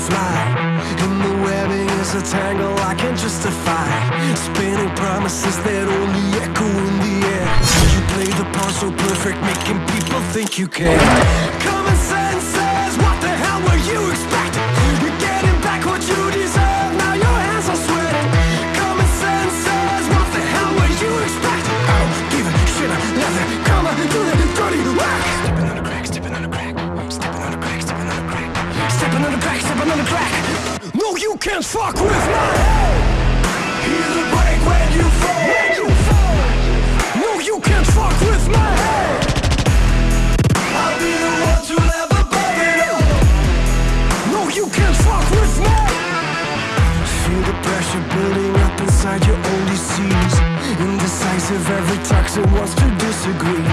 fly. And the webbing is a tangle I can't justify. Spinning promises that only echo in the air. You play the part so perfect, making people think you care. Common can't fuck with my head. Here's a break when you fall. When you fall. No, you can't fuck with my head. I'll be the one to. No, you can't fuck with. Feel the pressure building up inside your disease. Indecisive, every toxin wants to disagree.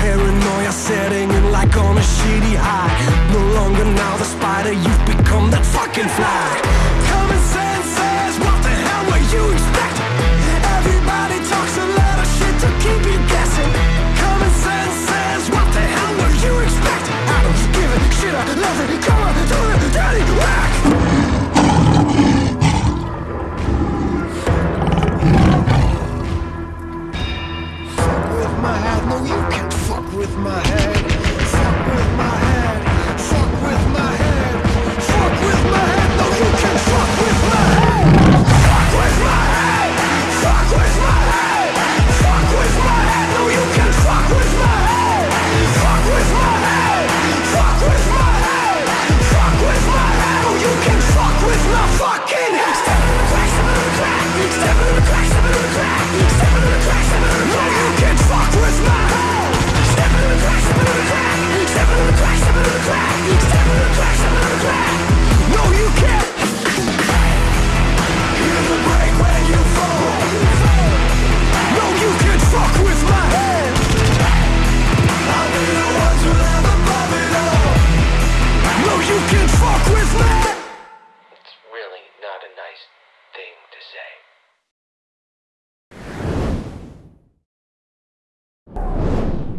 Paranoia setting in like on a shitty high. No longer now the spider, you've become that fucking fly. my hat. No, you can't fuck with my head.